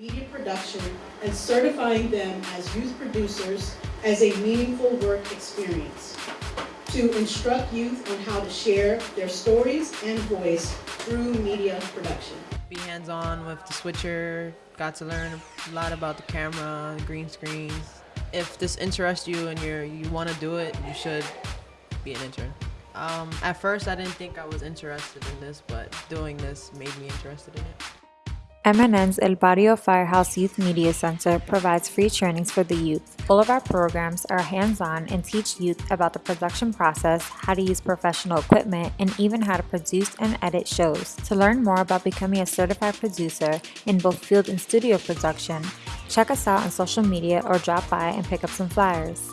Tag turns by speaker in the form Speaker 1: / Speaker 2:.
Speaker 1: media production and certifying them as youth producers as a meaningful work experience. To instruct youth on how to share their stories and voice through media production.
Speaker 2: Be hands-on with the switcher, got to learn a lot about the camera, green screens. If this interests you and you're, you want to do it, you should be an intern. Um, at first, I didn't think I was interested in this, but doing this made me interested in it.
Speaker 3: MNN's El Barrio Firehouse Youth Media Center provides free trainings for the youth. All of our programs are hands-on and teach youth about the production process, how to use professional equipment, and even how to produce and edit shows. To learn more about becoming a certified producer in both field and studio production, check us out on social media or drop by and pick up some flyers.